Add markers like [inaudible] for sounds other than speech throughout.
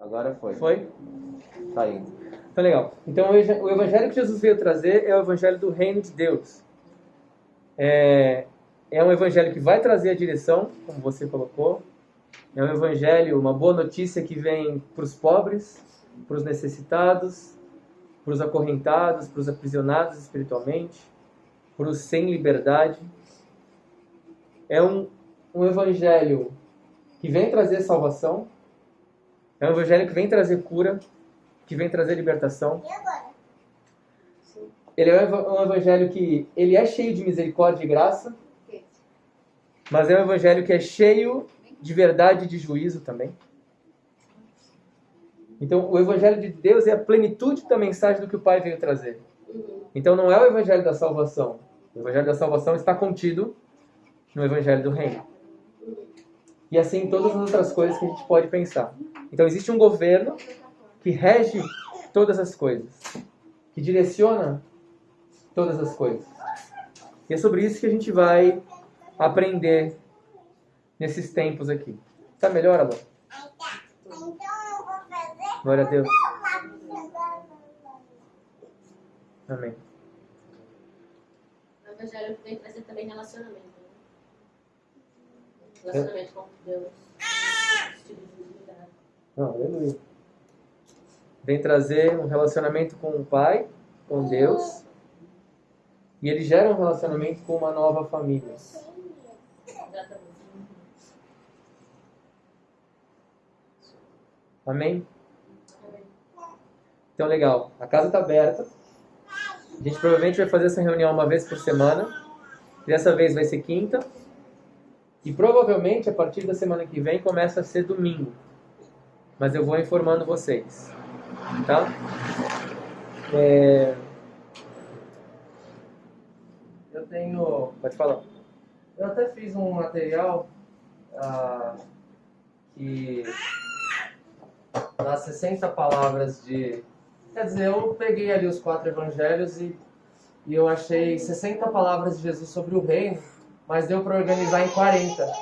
Agora foi. Foi? Tá indo. Então, legal. Então, o evangelho que Jesus veio trazer é o evangelho do reino de Deus. É, é um evangelho que vai trazer a direção, como você colocou. É um evangelho, uma boa notícia que vem para os pobres, para os necessitados, para os acorrentados, para os aprisionados espiritualmente, para os sem liberdade. É um, um evangelho que vem trazer salvação. É um evangelho que vem trazer cura, que vem trazer libertação. Ele é um eva- um evangelho que ele é cheio de misericórdia e graça, mas é um evangelho que é cheio de verdade e de juízo também. Então, o evangelho de Deus é a plenitude da mensagem do que o Pai veio trazer. Então, não é o evangelho da salvação. O evangelho da salvação está contido no evangelho do reino. E assim todas as outras coisas que a gente pode pensar. Então, existe um governo que rege todas as coisas, que direciona todas as coisas. E é sobre isso que a gente vai aprender nesses tempos aqui. Tá melhor, Alô? Então eu vou fazer Glória a Deus. Amém. O evangelho vem trazer também relacionamento. Relacionamento com Deus. Aleluia. Vem trazer um relacionamento com o Pai, com Deus. E ele gera um relacionamento com uma nova família. Amém? Então, legal. A casa está aberta. A gente provavelmente vai fazer essa reunião uma vez por semana. Dessa vez vai ser quinta. E provavelmente a partir da semana que vem começa a ser domingo. Mas eu vou informando vocês. Tá? É... Eu tenho. Pode falar. Eu até fiz um material ah, que dá 60 palavras de. Quer dizer, eu peguei ali os quatro evangelhos e, e eu achei 60 palavras de Jesus sobre o reino, mas deu para organizar em 40.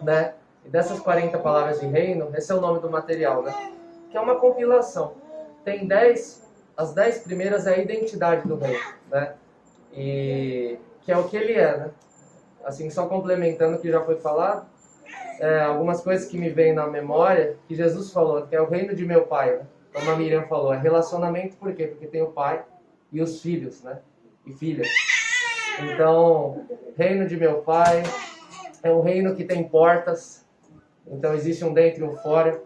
Né? E dessas 40 palavras de reino, esse é o nome do material, né? Que é uma compilação. Tem 10, as 10 primeiras é a identidade do reino, né? E que é o que ele é, né? assim, só complementando o que já foi falado, é, algumas coisas que me vêm na memória, que Jesus falou, que é o reino de meu pai, né? como a Miriam falou, é relacionamento, por quê? Porque tem o pai e os filhos, né? E filhas. Então, reino de meu pai é um reino que tem portas, então existe um dentro e um fora,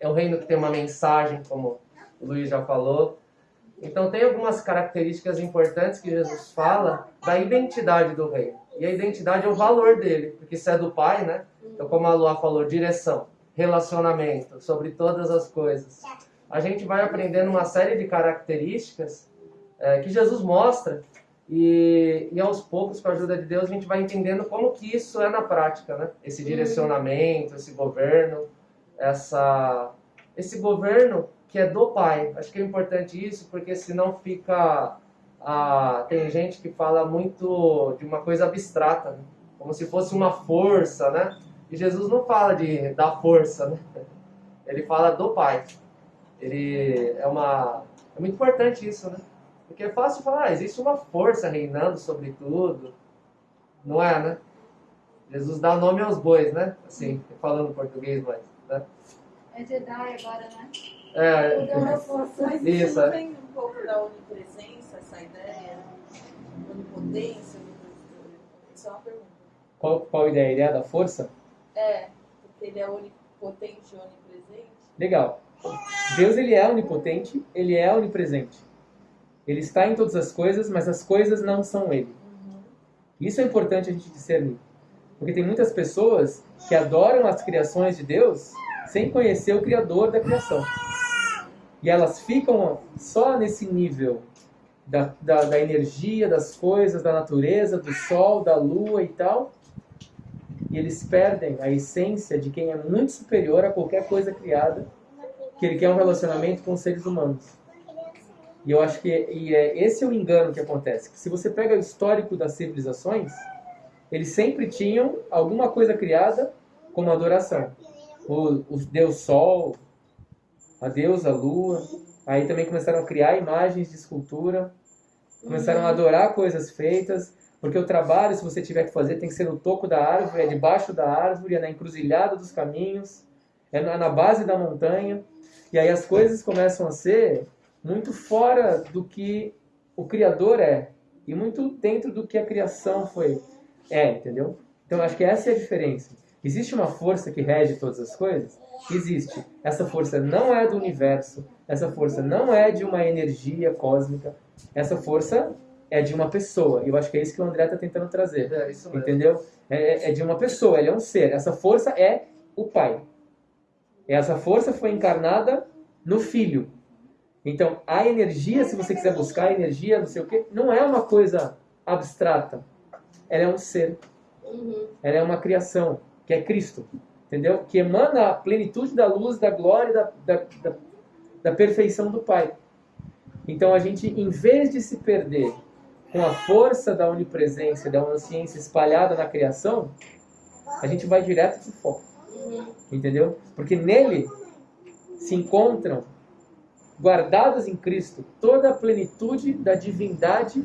é um reino que tem uma mensagem, como o Luiz já falou, então tem algumas características importantes que Jesus fala da identidade do reino. E a identidade é o valor dele, porque isso é do Pai, né? Então como a Lua falou, direção, relacionamento, sobre todas as coisas. A gente vai aprendendo uma série de características é, que Jesus mostra e, e aos poucos, com a ajuda de Deus, a gente vai entendendo como que isso é na prática, né? Esse direcionamento, esse governo, essa, esse governo que é do pai. Acho que é importante isso, porque senão fica. Ah, tem gente que fala muito de uma coisa abstrata, né? como se fosse uma força, né? E Jesus não fala de da força, né? Ele fala do pai. Ele é uma. É muito importante isso, né? Porque é fácil falar, ah, existe uma força reinando sobre tudo. Não é, né? Jesus dá nome aos bois, né? Assim, falando português, mas. Né? É Jedi agora, né? É. Mas Isso, é. vem um pouco da onipresença, essa ideia? Onipotência? Isso é uma pergunta. Qual, qual a ideia? A ideia da força? É, porque ele é onipotente e onipresente. Legal. Deus ele é onipotente, ele é onipresente. Ele está em todas as coisas, mas as coisas não são ele. Isso é importante a gente discernir. Porque tem muitas pessoas que adoram as criações de Deus sem conhecer o Criador da criação. E elas ficam só nesse nível da, da, da energia, das coisas, da natureza, do sol, da lua e tal. E eles perdem a essência de quem é muito superior a qualquer coisa criada, que ele quer um relacionamento com os seres humanos. E eu acho que e é, esse é o engano que acontece. Que se você pega o histórico das civilizações, eles sempre tinham alguma coisa criada como adoração. O, o Deus Sol, a Deus, a lua. Aí também começaram a criar imagens de escultura, começaram a adorar coisas feitas, porque o trabalho, se você tiver que fazer, tem que ser no toco da árvore, é debaixo da árvore, é na encruzilhada dos caminhos, é na base da montanha. E aí as coisas começam a ser muito fora do que o Criador é e muito dentro do que a criação foi é, entendeu? Então acho que essa é a diferença. Existe uma força que rege todas as coisas? Existe. Essa força não é do universo, essa força não é de uma energia cósmica, essa força é de uma pessoa. E eu acho que é isso que o André está tentando trazer. É isso mesmo. Entendeu? É, é de uma pessoa, ele é um ser. Essa força é o Pai. Essa força foi encarnada no Filho. Então, a energia, se você quiser buscar a energia, não sei o quê, não é uma coisa abstrata. Ela é um ser. Uhum. Ela é uma criação, que é Cristo. Entendeu? Que emana a plenitude da luz, da glória, da, da, da, da perfeição do Pai. Então, a gente, em vez de se perder com a força da onipresença, da onisciência espalhada na criação, a gente vai direto pro foco. Uhum. Entendeu? Porque nele se encontram, guardadas em Cristo, toda a plenitude da divindade,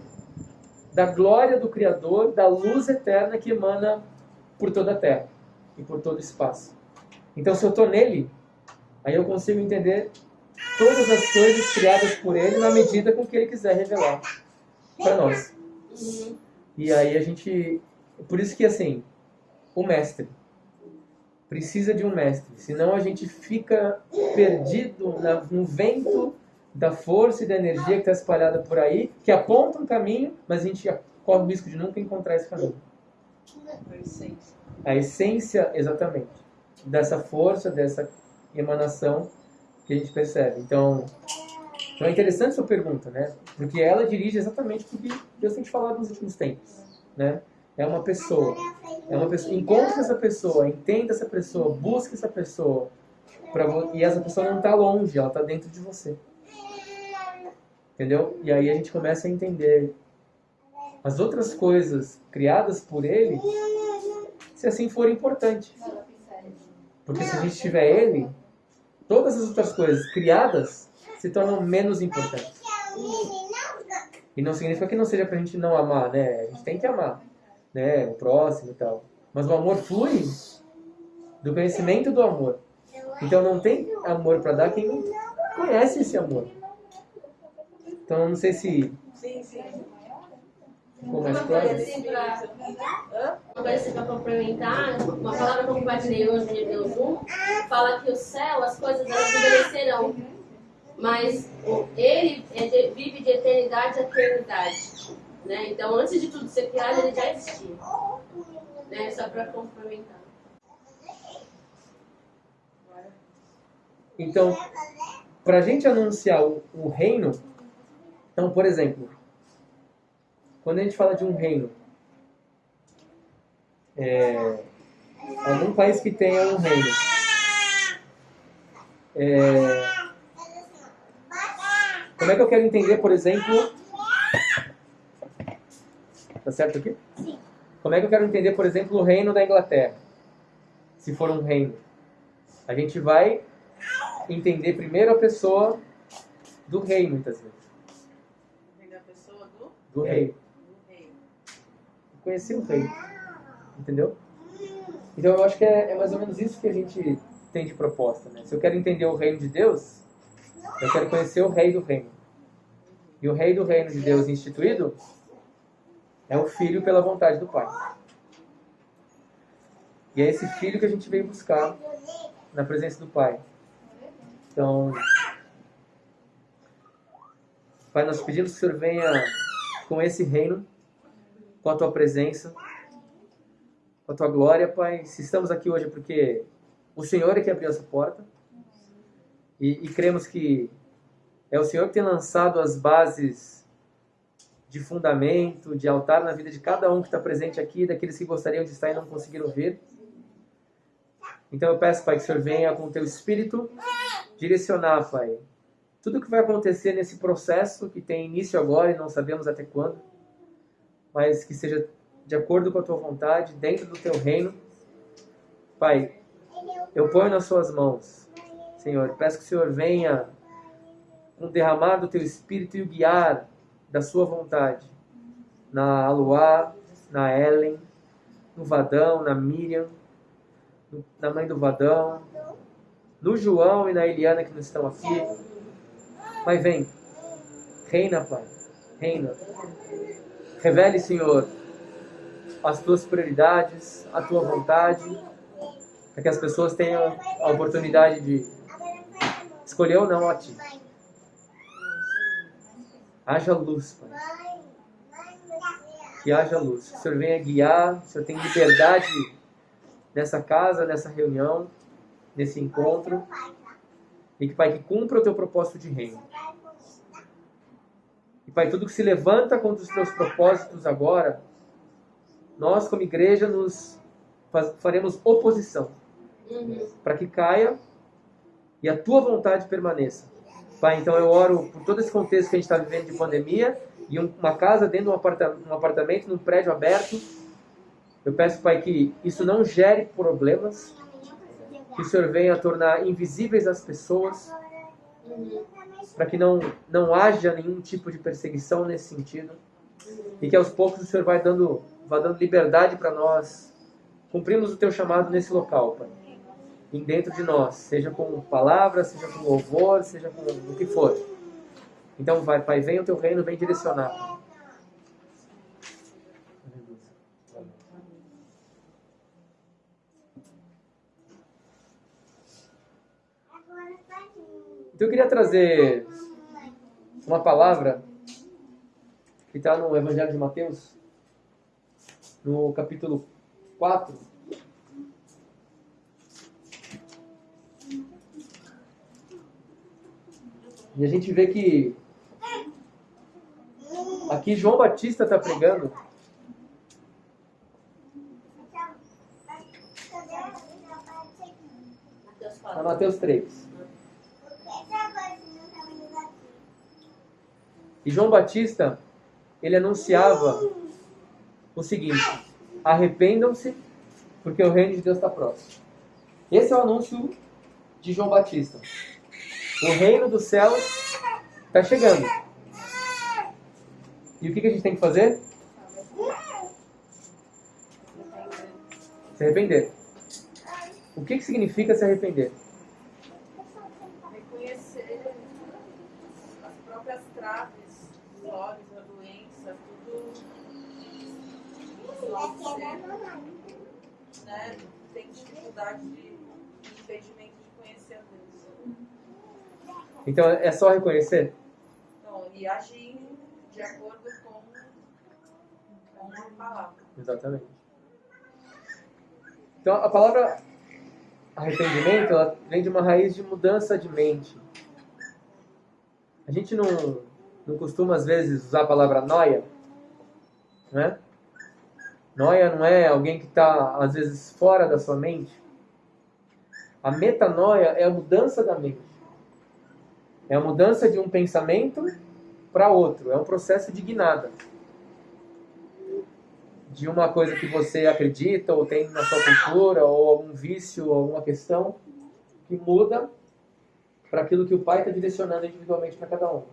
da glória do Criador, da luz eterna que emana por toda a terra e por todo o espaço. Então, se eu estou nele, aí eu consigo entender todas as coisas criadas por ele na medida com que ele quiser revelar para nós. Uhum. E aí a gente. Por isso que assim, o mestre precisa de um mestre, senão a gente fica perdido na- no vento da força e da energia que está espalhada por aí, que aponta um caminho, mas a gente corre o risco de nunca encontrar esse caminho. A essência. A essência, exatamente, dessa força, dessa emanação que a gente percebe. Então, então é interessante sua pergunta, né? Porque ela dirige exatamente o que Deus tem te falado nos últimos tempos, né? É uma pessoa. É uma pessoa. Encontre essa pessoa, entenda essa pessoa, busque essa pessoa. Pra, e essa pessoa não está longe, ela está dentro de você. Entendeu? E aí a gente começa a entender as outras coisas criadas por ele, se assim for importante. Porque se a gente tiver ele, todas as outras coisas criadas se tornam menos importantes. E não significa que não seja pra gente não amar, né? A gente tem que amar, né? O próximo e tal. Mas o amor flui do conhecimento do amor. Então não tem amor pra dar quem não conhece esse amor. Então não sei se Sim, sim. ficou mais claro. assim uma coisa assim pra complementar, uma palavra que eu compartilhei hoje no Hebreus 1, fala que o céu, as coisas elas envelhecerão, mas ele é vive de eternidade a eternidade. Né? Então, antes de tudo ser criado, ele já existia. Né? Só pra complementar. Então, para a gente anunciar o, o reino, então, por exemplo, quando a gente fala de um reino, é, algum país que tenha um reino, é, como é que eu quero entender, por exemplo, tá certo aqui? Como é que eu quero entender, por exemplo, o reino da Inglaterra? Se for um reino, a gente vai entender primeiro a pessoa do rei, muitas vezes. Vem da pessoa do, Do rei. do rei. Conhecer o rei. Entendeu? Então eu acho que é, é mais ou menos isso que a gente tem de proposta. Né? Se eu quero entender o reino de Deus, eu quero conhecer o rei do reino. E o rei do reino de Deus instituído é o filho pela vontade do pai. E é esse filho que a gente veio buscar na presença do pai. Então, Pai, nós pedimos que o Senhor venha com esse reino, com a tua presença, com a tua glória, Pai. Se estamos aqui hoje é porque o Senhor é que abriu essa porta e, e cremos que é o Senhor que tem lançado as bases de fundamento, de altar na vida de cada um que está presente aqui, daqueles que gostariam de estar e não conseguiram vir. Então eu peço, Pai, que o Senhor venha com o teu Espírito direcionar, Pai, tudo que vai acontecer nesse processo que tem início agora e não sabemos até quando, mas que seja de acordo com a tua vontade, dentro do teu reino. Pai, eu ponho nas suas mãos Senhor. Peço que o Senhor venha com derramar do teu espírito e o guiar da sua vontade. Na Aluá, na Ellen, no Vadão, na Miriam, na mãe do Vadão, no João e na Eliana que não estão aqui. Pai, vem. Reina, Pai. Reina. Revele, Senhor, as tuas prioridades, a tua vontade, para que as pessoas tenham a oportunidade de escolher ou não a ti. Haja luz, Pai. Que haja luz. Que o Senhor venha guiar, o Senhor tem liberdade nessa casa, nessa reunião, nesse encontro. E que, Pai, que cumpra o teu propósito de reino. E, Pai, tudo que se levanta contra os teus propósitos agora, nós, como igreja, nos faremos oposição Uhum. para que caia e a tua vontade permaneça. Pai, então eu oro por todo esse contexto que a gente está vivendo de pandemia e um- uma casa dentro de um, aparta- um apartamento, num prédio aberto. Eu peço, Pai, que isso não gere problemas, que o Senhor venha tornar invisíveis as pessoas, para que não, não haja nenhum tipo de perseguição nesse sentido. E que aos poucos o Senhor vai dando, vai dando liberdade para nós cumprirmos o teu chamado nesse local, Pai. Em dentro de nós, seja com palavras, seja com louvor, seja com o que for. Então vai, Pai, venha o teu reino, vem direcionar. Então eu queria trazer uma palavra que está no Evangelho de Mateus, no capítulo 4. E a gente vê que aqui João Batista está pregando na 4. Mateus 3. E João Batista, ele anunciava o seguinte: arrependam-se, porque o reino de Deus está próximo. Esse é o anúncio de João Batista. O reino dos céus está chegando. E o que, que a gente tem que fazer? Se arrepender. O que, que significa se arrepender? Reconhecer as próprias traves, os olhos, a doença, tudo. Né? Tem dificuldade de impedimento de conhecer a Deus. Então é só reconhecer? Então, e agir de acordo com, com a palavra. Exatamente. Então a palavra arrependimento ela vem de uma raiz de mudança de mente. A gente não, não costuma às vezes usar a palavra noia, né? Noia não é alguém que está às vezes fora da sua mente. A metanoia é a mudança da mente. É a mudança de um pensamento para outro. É um processo de guinada de uma coisa que você acredita ou tem na sua cultura ou algum vício ou alguma questão que muda para aquilo que o pai está direcionando individualmente para cada um.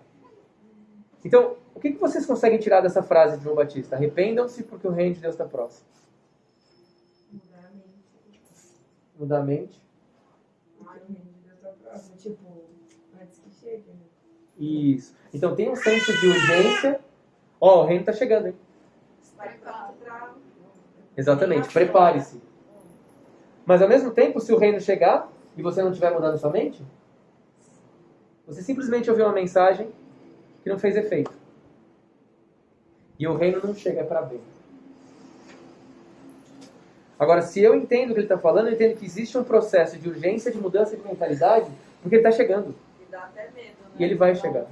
Então, o que, que vocês conseguem tirar dessa frase de João Batista? Arrependam-se porque o reino de Deus está próximo. Mudar a mente. Mudar a mente. Porque o reino de Deus tá próximo. Tipo, antes que chegue, né? Isso. Então tem um senso de urgência. Ó, o reino está chegando, hein? Exatamente. Prepare-se. Mas ao mesmo tempo, se o reino chegar e você não estiver mudando sua mente, você simplesmente ouviu uma mensagem que não fez efeito. E o reino não chega para bem. Agora, se eu entendo o que ele está falando, eu entendo que existe um processo de urgência de mudança de mentalidade, porque ele está chegando. e dá até medo? E ele vai chegar.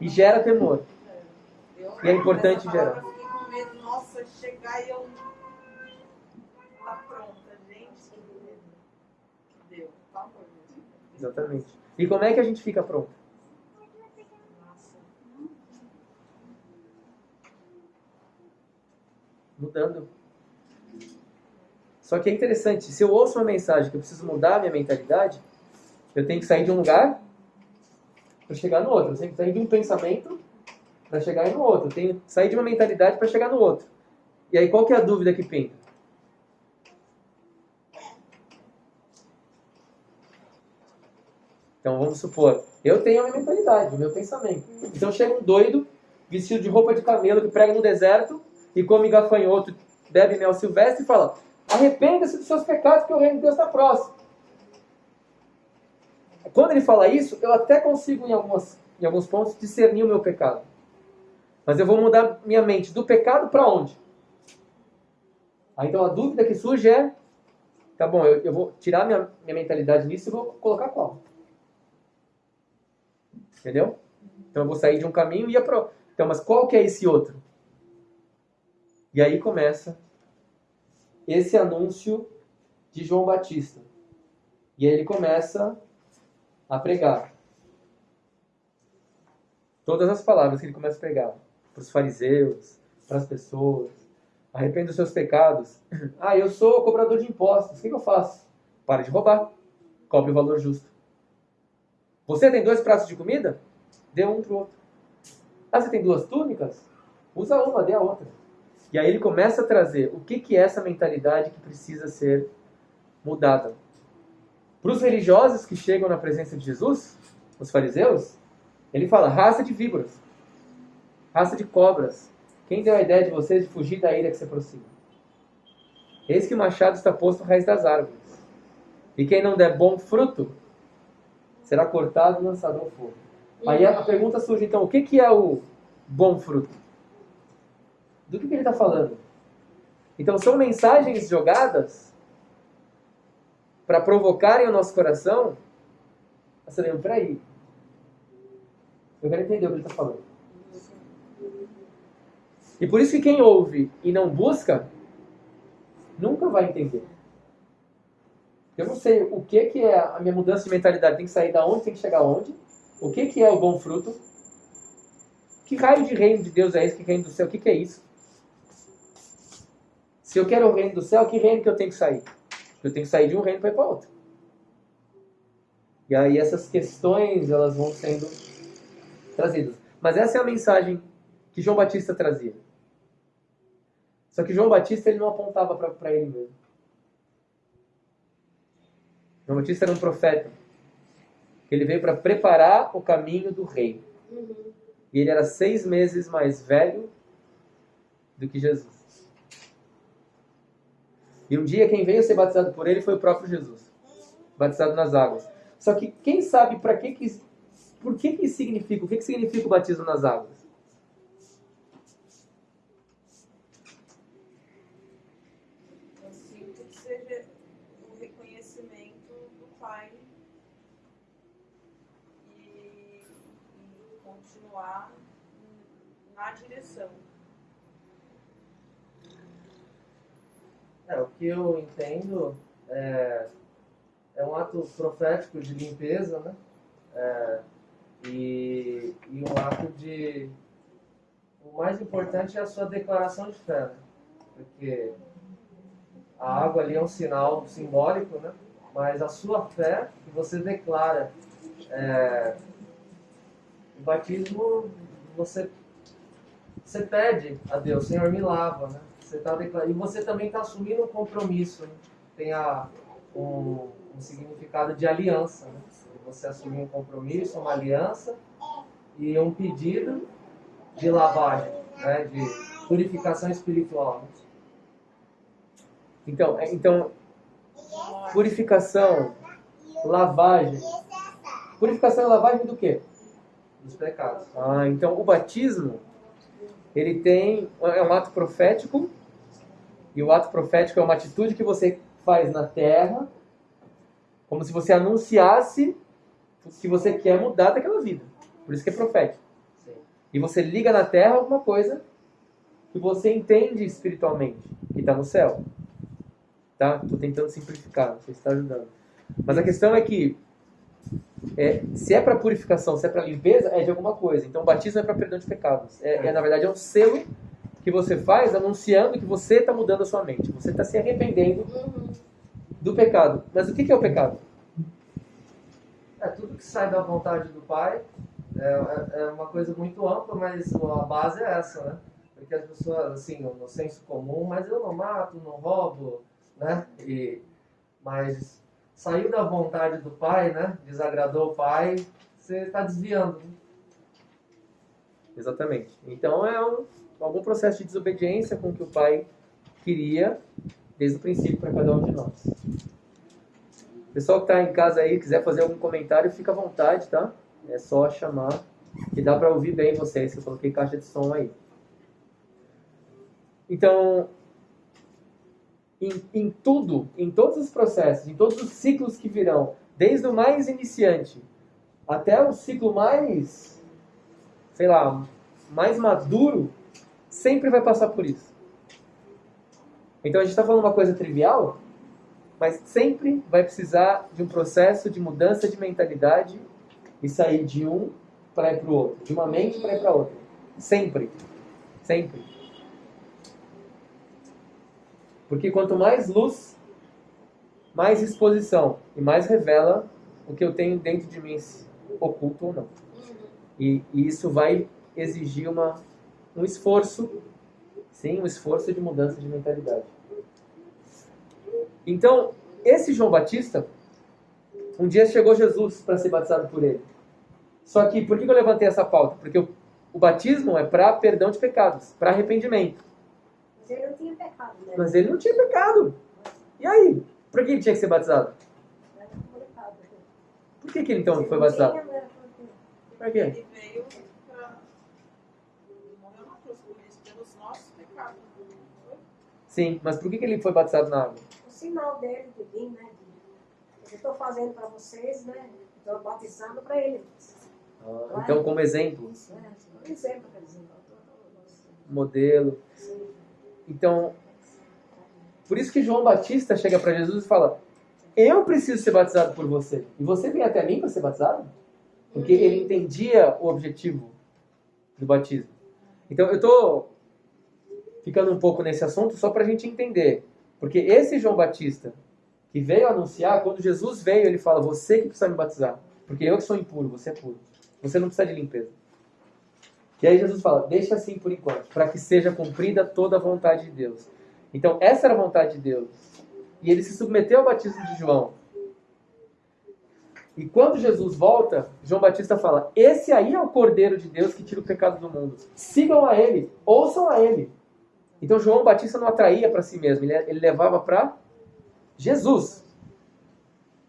E gera temor. Eu, E é importante gerar. Fiquei com medo, nossa, chegar e eu. Tá pronta, gente, que. Deu, favor. Exatamente. E como é que a gente fica pronto? Mudando. Só que é interessante, se eu ouço uma mensagem que eu preciso mudar a minha mentalidade, Eu tenho que sair de um lugar para chegar no outro. Eu que sair de um pensamento para chegar no outro. Eu tenho sair de uma mentalidade para chegar no outro. E aí, qual que é a dúvida que pinta? Então, vamos supor, eu tenho a minha mentalidade, o meu pensamento. Então, chega um doido, vestido de roupa de camelo, que prega no deserto, e come gafanhoto, bebe mel silvestre, e fala, arrependa-se dos seus pecados, que o reino de Deus está próximo. Quando ele fala isso, eu até consigo, em, algumas, em alguns pontos, discernir o meu pecado. Mas eu vou mudar minha mente do pecado para onde? Aí, então, a dúvida que surge é, tá bom, eu, eu vou tirar minha, minha mentalidade nisso e vou colocar qual? Entendeu? Então eu vou sair de um caminho e ir para Então, mas qual que é esse outro? E aí começa esse anúncio de João Batista. E aí ele começa a pregar. Todas as palavras que ele começa a pregar para os fariseus, para as pessoas. Arrependa dos seus pecados. [clears throat] Ah, eu sou cobrador de impostos. O que, que eu faço? Pare de roubar. Cobre o valor justo. Você tem dois pratos de comida? Dê um para o outro. Ah, você tem duas túnicas? Usa uma, dê a outra. E aí ele começa a trazer o que, que é essa mentalidade que precisa ser mudada. Para os religiosos que chegam na presença de Jesus, os fariseus, ele fala: raça de víboras, raça de cobras. Quem deu a ideia de vocês de fugir da ilha que se aproxima? Eis que o machado está posto à raiz das árvores. E quem não der bom fruto, será cortado e lançado ao fogo. Aí a pergunta surge então, o que, é o bom fruto? Do que ele está falando? Então são mensagens jogadas para provocarem o nosso coração a se lembrar, peraí, eu quero entender o que ele está falando. E por isso que quem ouve e não busca, nunca vai entender. Eu não sei o que, que é a minha mudança de mentalidade. Tem que sair da onde, tem que chegar onde. O que, que é o bom fruto. Que raio de reino de Deus é esse? Que reino do céu? O que, que é isso? Se eu quero o reino do céu, que reino que eu tenho que sair? Eu tenho que sair de um reino para ir para outro. E aí essas questões elas vão sendo trazidas. Mas essa é a mensagem que João Batista trazia. Só que João Batista ele não apontava para ele mesmo. João Batista era um profeta. Ele veio para preparar o caminho do rei. Uhum. E ele era seis meses mais velho do que Jesus. E um dia quem veio ser batizado por ele foi o próprio Jesus, batizado nas águas. Só que quem sabe para que que por que que significa, o que que significa o batismo nas águas? Eu sinto que seja o reconhecimento do Pai e, continuar na direção. É, o que eu entendo é, é um ato profético de limpeza, né? É, e, e um ato de. O mais importante é a sua declaração de fé, né? porque a água ali é um sinal simbólico, né? Mas a sua fé que você declara, é, o batismo você você pede a Deus, Senhor me lava, né? Você tá e você também está assumindo um compromisso, né? tem a, um, um significado de aliança, né? Você assumir um compromisso, uma aliança e um pedido de lavagem, né? De purificação espiritual. Então, é- então purificação, lavagem. Purificação e lavagem do quê? Dos pecados. Ah, então o batismo ele tem é um ato profético e o ato profético é uma atitude que você faz na terra, como se você anunciasse que você quer mudar daquela vida. Por isso que é profético. Sim. E você liga na terra alguma coisa que você entende espiritualmente, que está no céu. Tá? Estou tentando simplificar, não sei se está ajudando. Mas a questão é que é, se é para purificação, se é para limpeza, é de alguma coisa. Então, o batismo é para perdão de pecados. É, é, na verdade, é um selo que você faz anunciando que você está mudando a sua mente. Você está se arrependendo Uhum. do pecado. Mas o que é o pecado? É tudo que sai da vontade do Pai. É, é, é uma coisa muito ampla, mas a base é essa, né? Porque as pessoas, assim, no senso comum, mas eu não mato, não roubo, né? E, mas saiu da vontade do Pai, né? Desagradou o Pai, você está desviando. Exatamente. Então é um, algum processo de desobediência com o que o pai queria desde o princípio para cada um de nós. Pessoal que está em casa aí, quiser fazer algum comentário, fica à vontade, tá? É só chamar que dá para ouvir bem vocês, que eu coloquei caixa de som aí. Então, em, em tudo, em todos os processos, em todos os ciclos que virão, desde o mais iniciante até o ciclo mais, sei lá, mais maduro, sempre vai passar por isso. Então a gente está falando uma coisa trivial, mas sempre vai precisar de um processo de mudança de mentalidade e sair de um para ir para o outro, de uma mente para ir para outra. Sempre. Sempre. Porque quanto mais luz, mais exposição e mais revela o que eu tenho dentro de mim, oculto ou não. E, e isso vai exigir uma, um esforço, sim, um esforço de mudança de mentalidade. Então, esse João Batista, um dia chegou Jesus para ser batizado por ele. Só que, por que eu levantei essa pauta? Porque o, o batismo é para perdão de pecados, para arrependimento. Mas ele não tinha pecado, né? Mas ele não tinha pecado. E aí? Por que ele tinha que ser batizado? Complicado. Por que, que ele então foi batizado? complicado. Por quê? Ele veio para. Ele morreu na cruz por isso, pelos nossos pecados. Foi? Sim, mas por que, que ele foi batizado na água? O sinal dele de vir, né? Eu estou fazendo para vocês, né? Estou batizando para ele. Ah, então, como exemplo? Um exemplo, quer dizer. modelo. Sim. Então, por isso que João Batista chega para Jesus e fala: Eu preciso ser batizado por você. E você vem até mim para ser batizado? Porque ele entendia o objetivo do batismo. Então, eu estou ficando um pouco nesse assunto só para a gente entender. Porque esse João Batista, que veio anunciar, quando Jesus veio, ele fala: Você que precisa me batizar. Porque eu que sou impuro, você é puro. Você não precisa de limpeza. E aí Jesus fala: Deixa assim por enquanto, para que seja cumprida toda a vontade de Deus. Então, essa era a vontade de Deus. E ele se submeteu ao batismo de João. E quando Jesus volta, João Batista fala: Esse aí é o Cordeiro de Deus que tira o pecado do mundo. Sigam a ele, ouçam a ele. Então, João Batista não atraía para si mesmo, ele, ele levava para Jesus.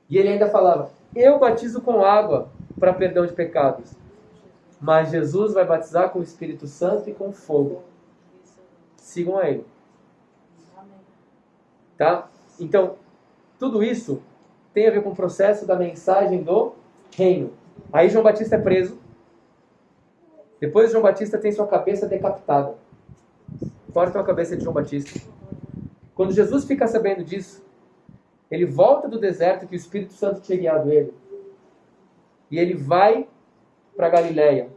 E ele ainda falava: Eu batizo com água para perdão de pecados. Mas Jesus vai batizar com o Espírito Santo e com fogo. Sigam a ele. Tá? Então, tudo isso tem a ver com o processo da mensagem do reino. Aí João Batista é preso. Depois João Batista tem sua cabeça decapitada. Cortam a cabeça de João Batista. Quando Jesus fica sabendo disso, ele volta do deserto que o Espírito Santo tinha guiado ele. E ele vai para Galiléia.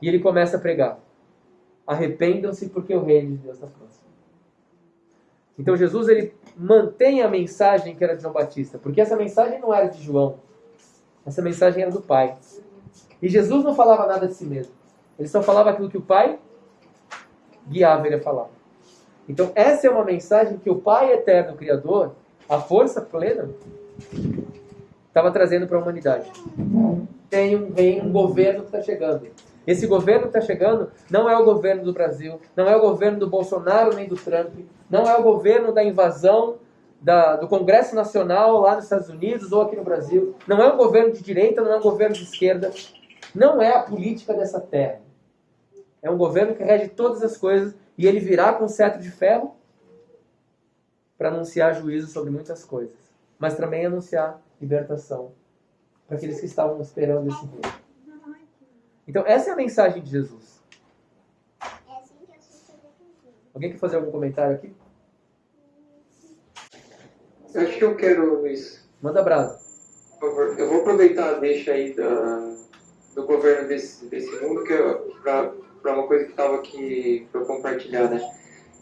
E ele começa a pregar. Arrependam-se porque o reino de Deus está próximo. Então Jesus ele mantém a mensagem que era de João Batista, porque essa mensagem não era de João. Essa mensagem era do Pai. E Jesus não falava nada de si mesmo. Ele só falava aquilo que o Pai guiava ele a falar. Então essa é uma mensagem que o Pai eterno, Criador, a força plena, estava trazendo para a humanidade. Tem um reino, um governo que está chegando. Esse governo que está chegando não é o governo do Brasil, não é o governo do Bolsonaro nem do Trump, não é o governo da invasão da- do Congresso Nacional lá nos Estados Unidos ou aqui no Brasil, não é um governo de direita, não é um governo de esquerda, não é a política dessa terra. É um governo que rege todas as coisas e ele virá com cetro de ferro para anunciar juízo sobre muitas coisas, mas também anunciar libertação para aqueles que estavam esperando esse reino. Então, essa é a mensagem de Jesus. Alguém quer fazer algum comentário aqui? Acho que eu quero, Luiz. Manda brasa. Eu vou aproveitar a deixa aí da, do governo desse, desse mundo que para uma coisa que estava aqui para compartilhar, né?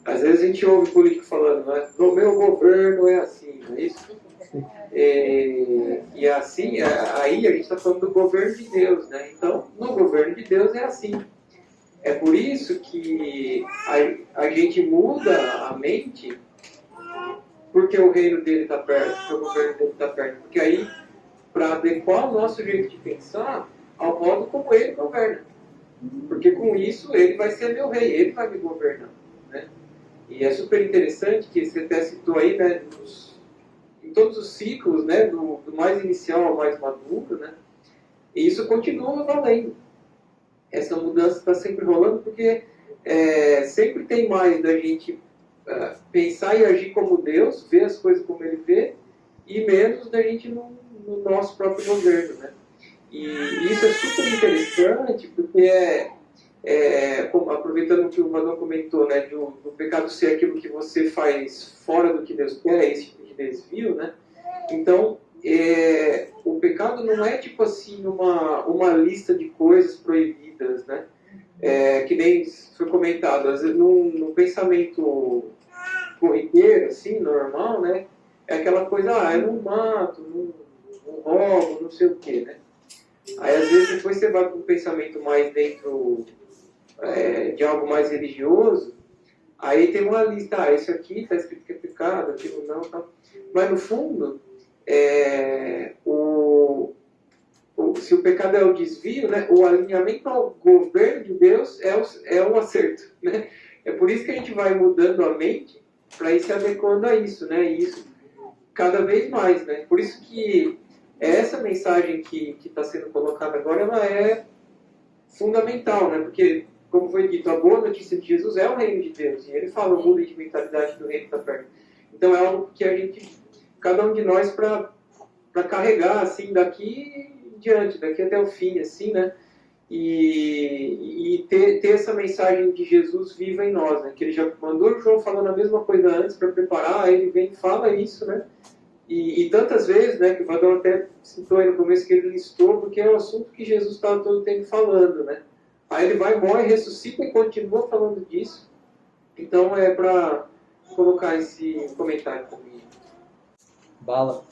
Às vezes a gente ouve político falando, né? No meu governo é assim, não é isso? E, e é assim, é- aí a gente está falando do governo de Deus, né? Então, no governo de Deus é assim. É por isso que a, a gente muda a mente porque o reino dele está perto, porque o governo dele está perto. Porque aí, para adequar o nosso jeito de pensar ao modo como ele governa. Porque com isso ele vai ser meu rei, ele vai me governar. Né? E é super interessante que você até citou aí, né, em todos os ciclos, né, do, do mais inicial ao mais maduro, né, e isso continua valendo. Essa mudança está sempre rolando porque é, sempre tem mais da gente ah, pensar e agir como Deus, ver as coisas como Ele vê, e menos da gente no, no nosso próprio governo, né. E isso é super interessante porque é, é, como- aproveitando o que o Vador comentou, né, do, do pecado ser aquilo que você faz fora do que Deus quer, esse tipo de desvio, né? Então, é, o pecado não é tipo assim uma, uma lista de coisas proibidas, né? É, que nem foi comentado, às vezes no, pensamento corriqueiro, assim, normal, né? É aquela coisa, ah, eu não mato, não, não roubo, não sei o quê, né? Aí às vezes depois você vai para um pensamento mais dentro é, de algo mais religioso, aí tem uma lista, ah, isso aqui está escrito que é pecado, aquilo não, tá. Mas no fundo, é, o, o- se o pecado é o desvio, né, o alinhamento ao governo de Deus é o, é o acerto, [laughs] né? É por isso que a gente vai mudando a mente para ir se adequando a isso, né? E isso cada vez mais, né? Por isso que essa mensagem que está sendo colocada agora, ela é fundamental, né? Porque, como foi dito, a boa notícia de Jesus é o reino de Deus. E ele fala, muda de mentalidade do reino está perto. Então é algo que a gente, cada um de nós, para carregar, assim, daqui em diante, daqui até o fim, assim, né? E, e ter, ter essa mensagem de Jesus viva em nós, né? Que ele já mandou o João falando a mesma coisa antes para preparar, aí ele vem e fala isso, né? E, e tantas vezes, né, que o Vadão até citou aí no começo que ele listou, porque é um assunto que Jesus estava todo o tempo falando, né? Aí ele vai, morre, ressuscita e continua falando disso. Então é para colocar esse comentário também. Bala.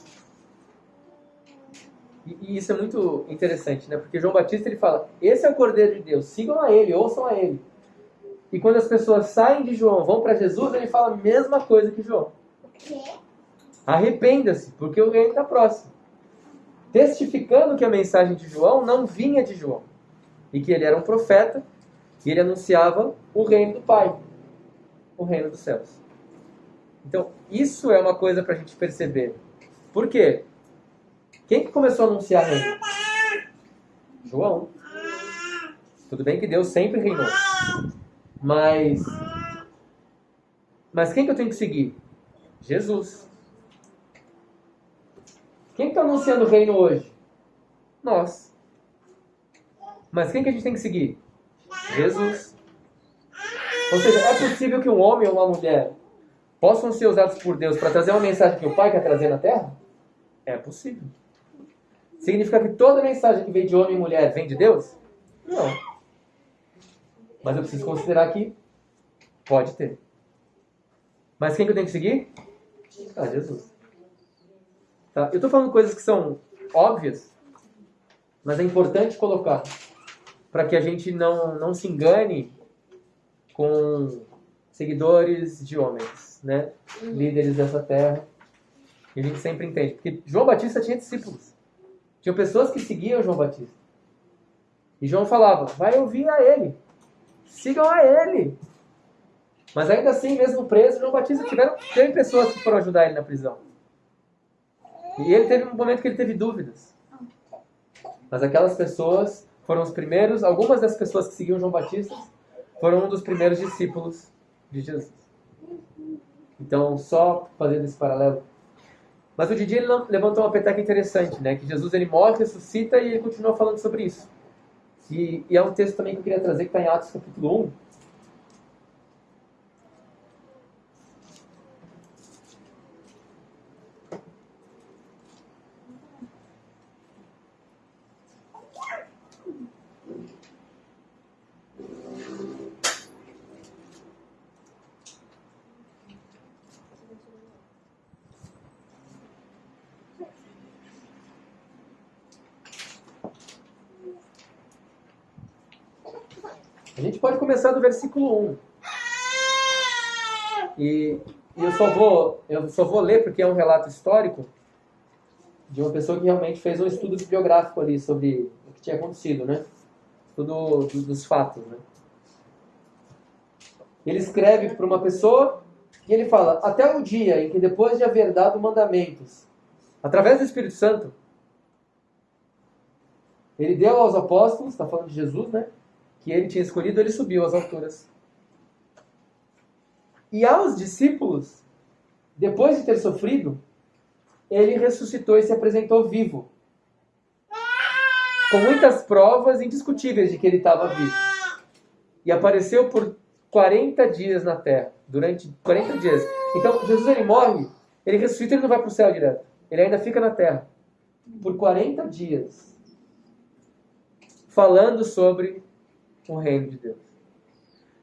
E, e isso é muito interessante, né? Porque João Batista ele fala: esse é o Cordeiro de Deus, sigam a ele, ouçam a ele. E quando as pessoas saem de João, vão para Jesus, ele fala a mesma coisa que João. Arrependa-se, porque o reino está próximo. Testificando que a mensagem de João não vinha de João. E que ele era um profeta e ele anunciava o reino do Pai, o reino dos céus. Então, isso é uma coisa para a gente perceber. Por quê? Quem que começou a anunciar reino? João. Tudo bem que Deus sempre reinou. Mas. Mas quem que eu tenho que seguir? Jesus. Quem está anunciando o reino hoje? Nós. Mas quem que a gente tem que seguir? Jesus. Ou seja, é possível que um homem ou uma mulher possam ser usados por Deus para trazer uma mensagem que o Pai quer trazer na Terra? É possível. Significa que toda mensagem que vem de homem e mulher vem de Deus? Não. Mas eu preciso considerar que pode ter. Mas quem que eu tenho que seguir? Ah, Jesus. Tá? Eu estou falando coisas que são óbvias, mas é importante colocar para que a gente não, não se engane com seguidores de homens, né? líderes dessa terra. E a gente sempre entende. Porque João Batista tinha discípulos. Tinha pessoas que seguiam João Batista. E João falava, vai ouvir a ele. Sigam a ele. Mas ainda assim, mesmo preso, João Batista tiveram, teve pessoas que foram ajudar ele na prisão. E ele teve um momento que ele teve dúvidas. Mas aquelas pessoas foram os primeiros, algumas das pessoas que seguiam João Batista foram um dos primeiros discípulos de Jesus. Então, só fazendo esse paralelo. Mas o Didi ele levantou uma peteca interessante, né? Que Jesus ele morre, ressuscita e ele continua falando sobre isso. E, e é um texto também que eu queria trazer que está em Atos capítulo 1. Do versículo 1. E, eu só vou eu só vou ler porque é um relato histórico de uma pessoa que realmente fez um estudo bibliográfico ali sobre o que tinha acontecido, né? Tudo do- dos fatos, né? Ele escreve para uma pessoa e ele fala: Até o dia em que, depois de haver dado mandamentos, através do Espírito Santo, ele deu aos apóstolos, está falando de Jesus, né? Que ele tinha escolhido, ele subiu às alturas. E aos discípulos, depois de ter sofrido, ele ressuscitou e se apresentou vivo. Com muitas provas indiscutíveis de que ele estava vivo. E apareceu por 40 dias na terra. Durante 40 dias. Então, Jesus ele morre, ele ressuscita e não vai para o céu direto. Ele ainda fica na terra. Por 40 dias. Falando sobre o reino de Deus.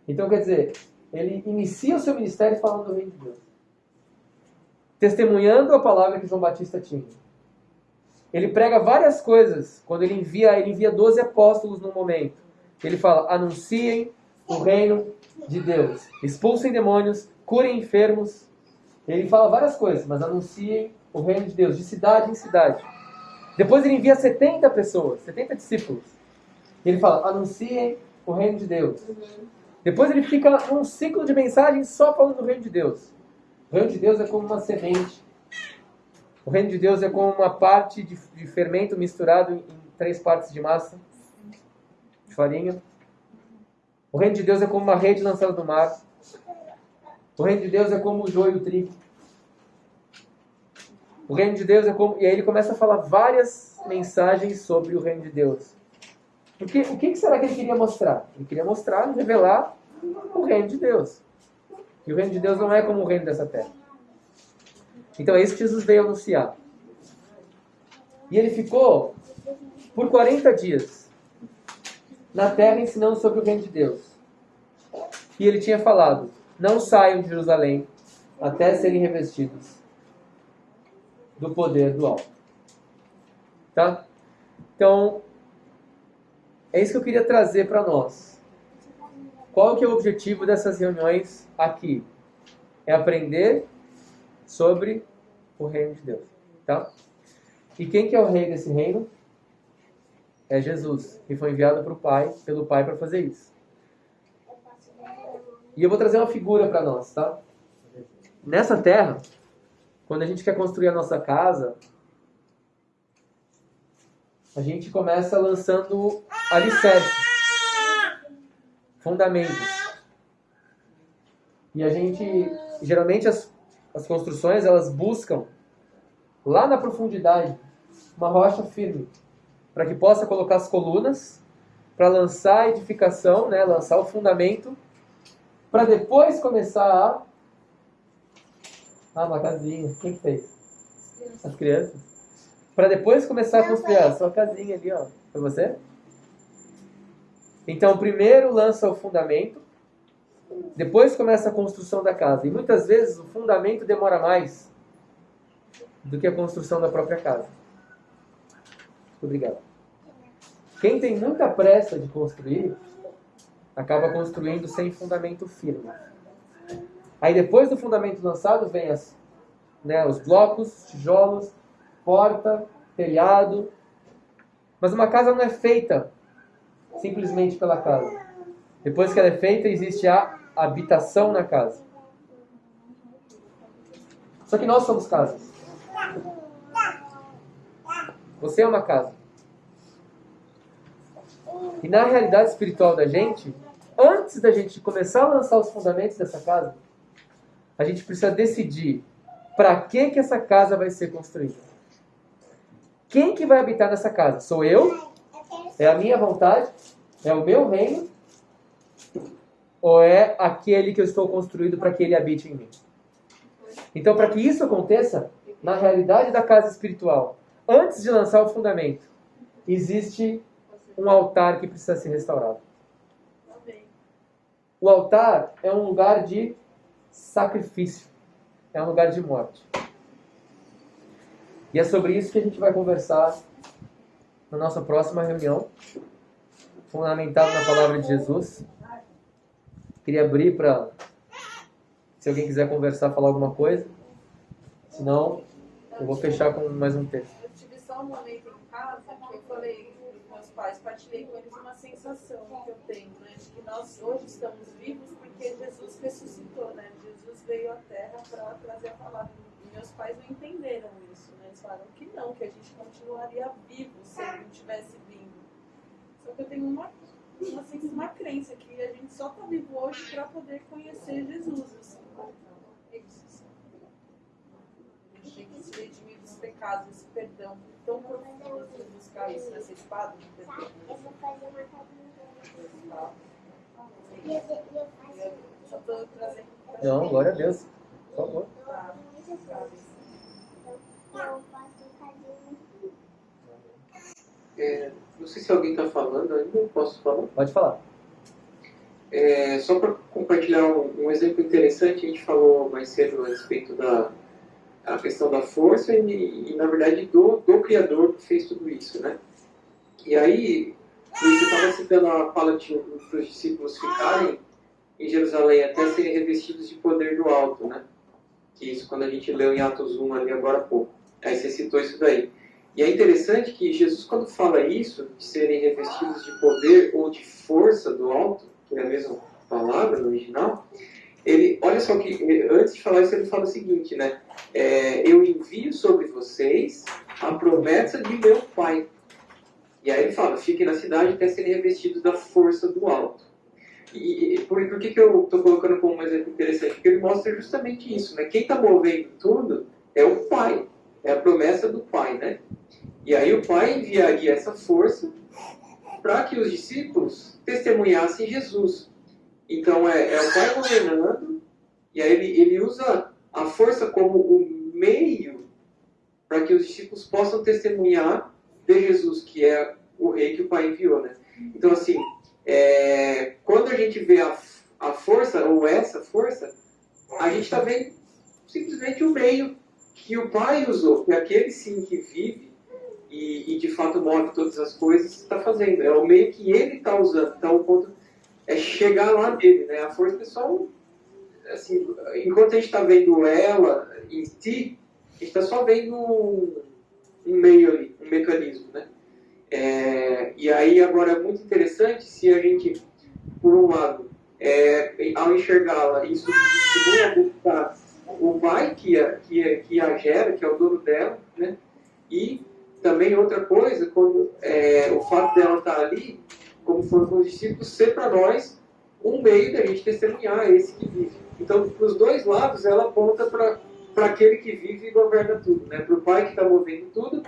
Então, quer dizer, ele inicia o seu ministério falando do reino de Deus. Testemunhando a palavra que João Batista tinha. Ele prega várias coisas. Quando ele envia, ele envia 12 apóstolos no momento. Ele fala: anunciem o reino de Deus. Expulsem demônios, curem enfermos. Ele fala várias coisas, mas anunciem o reino de Deus, de cidade em cidade. Depois ele envia 70 pessoas, 70 discípulos. Ele fala: anunciem o reino de Deus. Depois ele fica num ciclo de mensagens só falando do reino de Deus. O reino de Deus é como uma semente. O reino de Deus é como uma parte de, de fermento misturado em, em três partes de massa, de farinha. O reino de Deus é como uma rede lançada no mar. O reino de Deus é como o joio e o trigo. O reino de Deus é como. E aí ele começa a falar várias mensagens sobre o reino de Deus. Porque o que será que ele queria mostrar? Ele queria mostrar revelar o reino de Deus. E o reino de Deus não é como o reino dessa terra. Então é isso que Jesus veio anunciar. E ele ficou por 40 dias na terra ensinando sobre o reino de Deus. E ele tinha falado: Não saiam de Jerusalém até serem revestidos do poder do alto. Tá? Então, é isso que eu queria trazer para nós. Qual que é o objetivo dessas reuniões aqui? É aprender sobre o reino de Deus, tá? E quem que é o rei desse reino? É Jesus, que foi enviado pro Pai, pelo Pai para fazer isso. E eu vou trazer uma figura para nós, tá? Nessa terra, quando a gente quer construir a nossa casa, a gente começa lançando alicerces, fundamentos. E a gente, geralmente as, as construções, elas buscam lá na profundidade uma rocha firme, para que possa colocar as colunas, para lançar a edificação, né, lançar o fundamento, para depois começar a ah, uma casinha. Quem que fez? As crianças. Para depois começar a construir a sua casinha ali, ó. Foi você? Então, primeiro lança o fundamento, depois começa a construção da casa. E muitas vezes o fundamento demora mais do que a construção da própria casa. Obrigado. Quem tem muita pressa de construir, acaba construindo sem fundamento firme. Aí depois do fundamento lançado vem as, né, os blocos, tijolos, porta, telhado. Mas uma casa não é feita simplesmente pela casa. Depois que ela é feita, existe a habitação na casa. Só que nós somos casas. Você é uma casa. E na realidade espiritual da gente, antes da gente começar a lançar os fundamentos dessa casa, a gente precisa decidir para que que essa casa vai ser construída. Quem que vai habitar nessa casa? Sou eu? É a minha vontade? É o meu reino? Ou é aquele que eu estou construído para que ele habite em mim? Então, para que isso aconteça, na realidade da casa espiritual, antes de lançar o fundamento, existe um altar que precisa ser restaurado. O altar é um lugar de sacrifício, é um lugar de morte. E é sobre isso que a gente vai conversar na nossa próxima reunião, fundamentado na palavra de Jesus. Queria abrir para se alguém quiser conversar, falar alguma coisa. Senão, eu vou fechar com mais um texto. Eu tive só um momento em casa que eu falei os meus pais, partilhei com eles uma sensação que eu tenho, né? De que nós hoje estamos vivos porque Jesus ressuscitou, né? Jesus veio à Terra para trazer a palavra. Meus pais não entenderam isso, né? Eles falaram que não, que a gente continuaria vivo se ele não tivesse vindo. Só que eu tenho uma, uma, assim, uma crença que a gente só está vivo hoje para poder conhecer Jesus. Assim. É isso. Assim. A gente tem que se redimir dos pecados, esse perdão tão profundo de buscar isso nessa espada de perdão. Eu vou fazer uma. Tá? E eu, eu faço. Eu só estou trazendo pra Não, gente. glória a Deus. Por favor. Tá. Muitas coisas. Eu, eu faço cabine. É, não sei se alguém está falando ainda, posso falar? Pode falar. É, só para compartilhar um, um exemplo interessante, a gente falou mais cedo a respeito da a questão da força e, e, na verdade, do, do Criador que fez tudo isso, né? E aí, você estava citando a fala para os discípulos ficarem em Jerusalém até serem revestidos de poder do alto, né? Que isso quando a gente leu em Atos 1 ali agora há pouco. Aí você citou isso daí. E é interessante que Jesus, quando fala isso, de serem revestidos de poder ou de força do alto, que é a mesma palavra no original, ele, olha só que antes de falar isso ele fala o seguinte, né? É, eu envio sobre vocês a promessa de meu Pai. E aí ele fala, fiquem na cidade até serem revestidos da força do alto. E, e por, por que, que eu estou colocando como um exemplo interessante? Porque ele mostra justamente isso, né? Quem está movendo tudo é o Pai, é a promessa do Pai, né? E aí o Pai enviaria essa força para que os discípulos testemunhassem Jesus. Então é, é o Pai governando, e aí ele, ele usa a força como o meio para que os discípulos possam testemunhar de Jesus, que é o rei que o Pai enviou. Né? Então, assim, é, quando a gente vê a, a força, ou essa força, a gente está vendo simplesmente o meio que o Pai usou, que é aquele sim que vive e, e de fato move todas as coisas, está fazendo. É o meio que ele está usando. Então, o ponto é chegar lá dele, né? A força pessoal, assim, enquanto a gente está vendo ela em si, a gente está só vendo um, um, meio ali, um mecanismo, né? É, e aí agora é muito interessante se a gente, por um lado, é, ao enxergá-la, isso buscar o pai que a, que, a, que a gera, que é o dono dela, né? E também outra coisa, quando é, o fato dela estar ali, como foram com os discípulos, ser para nós um meio da gente testemunhar esse que vive. Então, para os dois lados, ela aponta para aquele que vive e governa tudo, né? para o Pai que está movendo tudo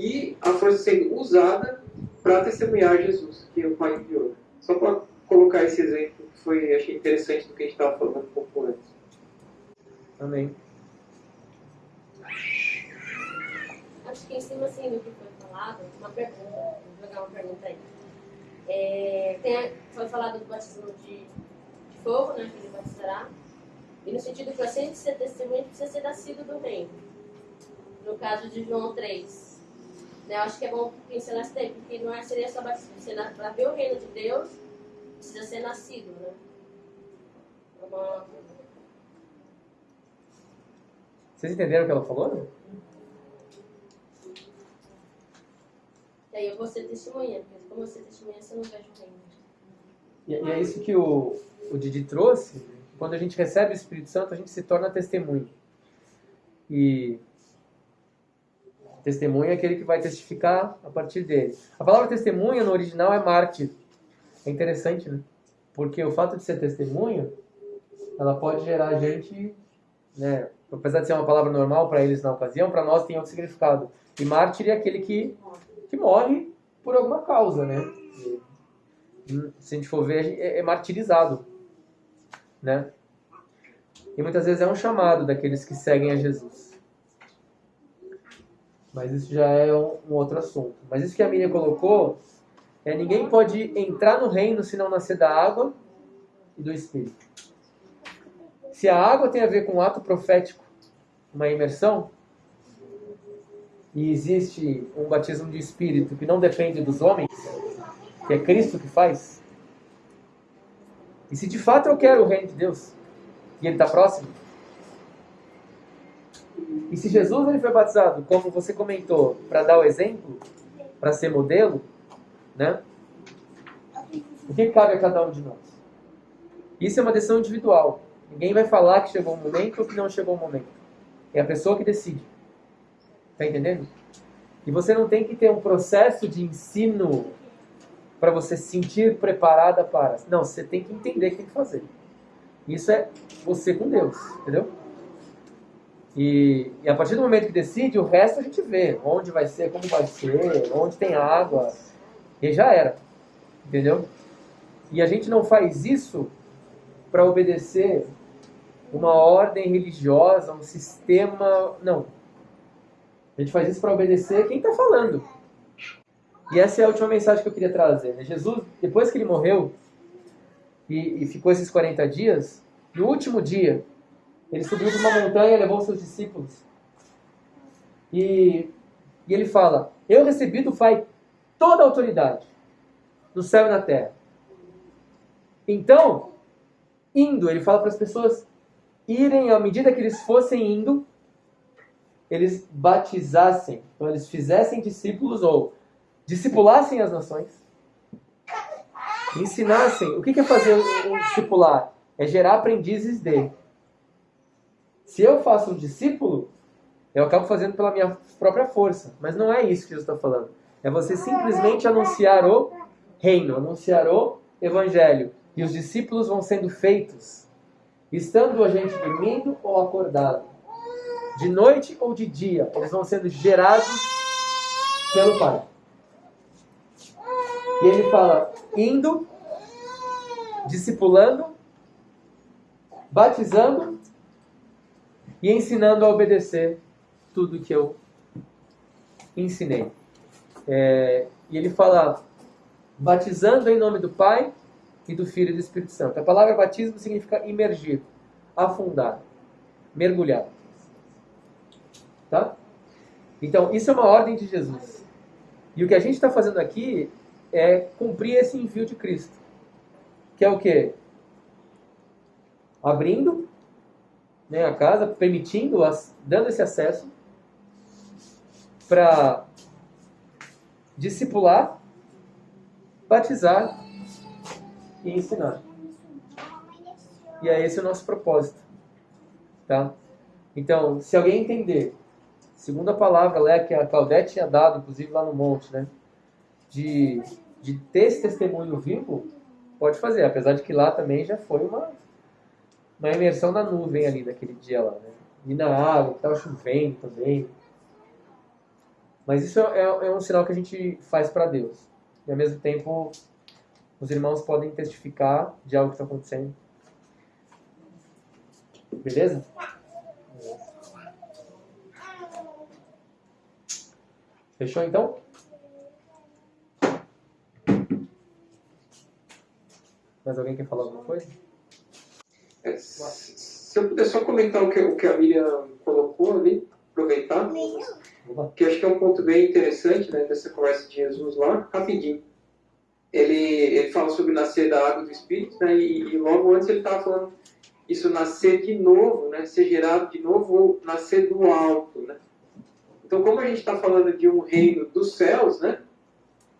e a força sendo usada para testemunhar Jesus, que o Pai enviou. Só para colocar esse exemplo que foi, achei interessante do que a gente estava falando um pouco antes. Amém. Acho que em cima assim do que foi falado, uma pergunta, vou jogar uma pergunta aí. É, tem foi falado do batismo de, de fogo, né, que ele batizará, e no sentido que para sempre ser testemunha precisa ser nascido do reino. No caso de João 3. Né, eu acho que é bom pincelar isso daí, porque não é, seria só batismo, para ver o reino de Deus, precisa ser nascido, né? É uma- Vocês entenderam o que ela falou? né? E aí eu vou ser testemunha, porque como eu ser testemunha, você não vejo o reino. E, e é isso que o, o Didi trouxe. Quando a gente recebe o Espírito Santo, a gente se torna testemunha. E testemunha é aquele que vai testificar a partir dele. A palavra testemunha no original é mártir. É interessante, né? Porque o fato de ser testemunha, ela pode gerar gente, né? Apesar de ser uma palavra normal para eles na ocasião, para nós tem outro significado. E mártir é aquele que, que morre por alguma causa, né? Se a gente for ver, é, é martirizado, né? E muitas vezes é um chamado daqueles que seguem a Jesus. Mas isso já é um, um outro assunto. Mas isso que a Miriam colocou é ninguém pode entrar no reino se não nascer da água e do Espírito. Se a água tem a ver com um ato profético, uma imersão, e existe um batismo de Espírito que não depende dos homens, que é Cristo que faz, E se de fato eu quero o reino de Deus, e ele está próximo, e se Jesus ele foi batizado, como você comentou, para dar o exemplo, para ser modelo, né? O que cabe a cada um de nós? Isso é uma decisão individual. Ninguém vai falar que chegou o momento ou que não chegou o momento. É a pessoa que decide. Tá entendendo? E você não tem que ter um processo de ensino para você se sentir preparada para. Não, você tem que entender o que tem que fazer. Isso é você com Deus, entendeu? E, e, a partir do momento que decide, o resto a gente vê. Onde vai ser, como vai ser, onde tem água. E já era. Entendeu? E a gente não faz isso para obedecer uma ordem religiosa, um sistema. Não. A gente faz isso para obedecer quem está falando. E essa é a última mensagem que eu queria trazer. Né? Jesus, depois que ele morreu e, e ficou esses 40 dias, no último dia, ele subiu de uma montanha levou seus discípulos. E, e ele fala: Eu recebi do Pai toda a autoridade, no céu e na terra. Então, indo, ele fala para as pessoas irem, à medida que eles fossem indo, eles batizassem, então eles fizessem discípulos ou discipulassem as nações, ensinassem. O que é fazer um discipular? É gerar aprendizes dele. Se eu faço um discípulo, eu acabo fazendo pela minha própria força. Mas não é isso que Jesus está falando. É você simplesmente anunciar o reino, anunciar o evangelho. E os discípulos vão sendo feitos, estando a gente dormindo ou acordado, de noite ou de dia, eles vão sendo gerados pelo Pai. E ele fala: indo, discipulando, batizando e ensinando a obedecer tudo que eu ensinei. É, e ele fala, batizando em nome do Pai e do Filho e do Espírito Santo. A palavra batismo significa imergir, afundar, mergulhar. Tá? Então, isso é uma ordem de Jesus. E o que a gente está fazendo aqui é cumprir esse envio de Cristo. Que é o quê? Abrindo né, a casa, permitindo, dando esse acesso para discipular, batizar e ensinar. E é esse o nosso propósito. Tá? Então, se alguém entender, segundo a palavra né, que a Claudete tinha dado, inclusive lá no monte, né, de, de ter esse testemunho vivo, pode fazer. Apesar de que lá também já foi uma uma imersão na nuvem ali naquele dia lá, né? E na água, que estava chovendo também. Mas isso é, é, um sinal que a gente faz para Deus. E ao mesmo tempo, os irmãos podem testificar de algo que está acontecendo. Beleza? Fechou então? Mais alguém quer falar alguma coisa? É, se eu puder só comentar o que, o que a Miriam colocou ali, aproveitar, que acho que é um ponto bem interessante né, dessa conversa de Jesus lá, rapidinho. Ele, ele fala sobre nascer da água do Espírito, né, e, e logo antes ele estava falando isso nascer de novo, né, ser gerado de novo ou nascer do alto. Né? Então, como a gente está falando de um reino dos céus, né,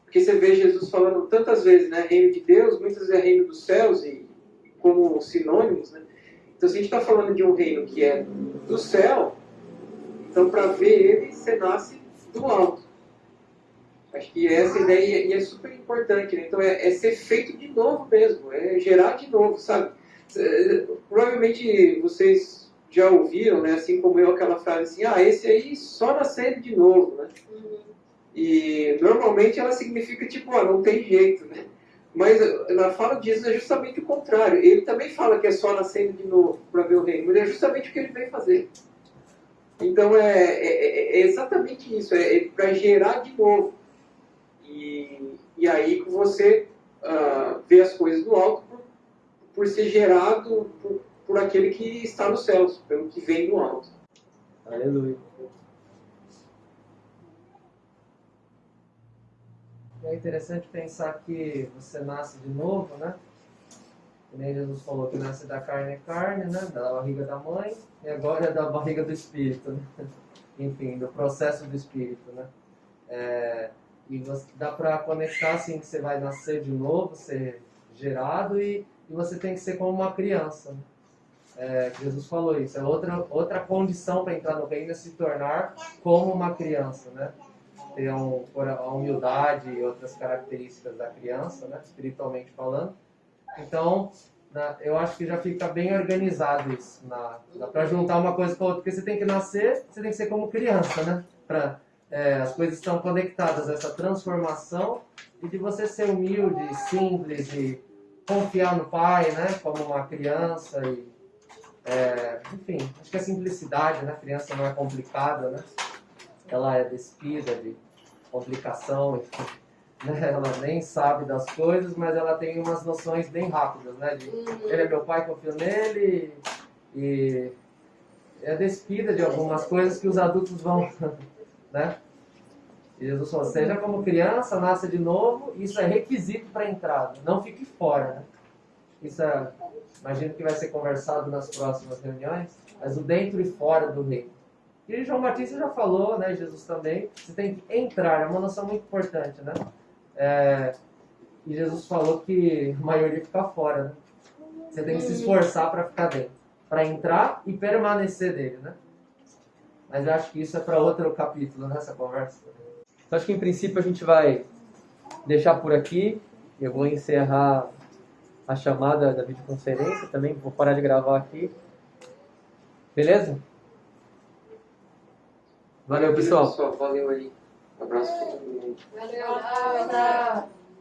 porque você vê Jesus falando tantas vezes, né, reino de Deus, muitas vezes é reino dos céus, e como sinônimos, né? Então, se a gente está falando de um reino que é do céu, então para ver ele, você nasce do alto. Acho que essa ideia e é super importante, né? Então é, é, ser feito de novo mesmo, é gerar de novo, sabe? Provavelmente vocês já ouviram, né? Assim como eu, aquela frase assim, ah, esse aí só nascendo de novo, né? Uhum. E normalmente ela significa tipo, ah, não tem jeito, né? Mas na fala Jesus é justamente o contrário. Ele também fala que é só nascendo de novo para ver o reino, mas é justamente o que ele vem fazer. Então é, é, é, é exatamente isso, é, é para gerar de novo. E, e aí você uh, vê as coisas do alto por, por ser gerado por, por aquele que está nos céus, pelo que vem do alto. Aleluia. É interessante pensar que você nasce de novo, né? Que nem Jesus falou que nasce da carne é carne, né? Da barriga da mãe, e agora é da barriga do espírito, né? [laughs] Enfim, do processo do espírito, né? É, e você, dá para conectar assim que você vai nascer de novo, ser gerado e, e você tem que ser como uma criança. Né? É, Jesus falou isso. É outra, outra condição para entrar no reino é se tornar como uma criança, né? Ter um, a humildade e outras características da criança, né? Espiritualmente falando. Então, na, eu acho que já fica bem organizado isso. Para juntar uma coisa com a outra. Porque você tem que nascer, você tem que ser como criança, né? Pra, é, as coisas estão conectadas, essa transformação e de você ser humilde, simples e confiar no pai, né? Como uma criança e é, enfim, acho que a simplicidade, né? Criança não é complicada, né? Ela é despida de complicação, enfim, [laughs] né? Ela nem sabe das coisas, mas ela tem umas noções bem rápidas, né? De, ele é meu pai, confio nele e é despida de algumas coisas que os adultos vão, [laughs] né? E Jesus falou, seja como criança, nasça de novo, isso é requisito para a entrada, não fique fora, né? Isso é, imagino que vai ser conversado nas próximas reuniões, mas o dentro e fora do reino. E João Batista já falou, né, Jesus também, você tem que entrar, é uma noção muito importante, né? É, e Jesus falou que a maioria fica fora, né? Você tem que se esforçar para ficar dentro, para entrar e permanecer dele, né? Mas eu acho que isso é para outro capítulo nessa conversa. Então, acho que em princípio a gente vai deixar por aqui. Eu vou encerrar a chamada da videoconferência também, vou parar de gravar aqui. Beleza? Valeu, pessoal. Valeu, aí. Um abraço para todo mundo. Valeu.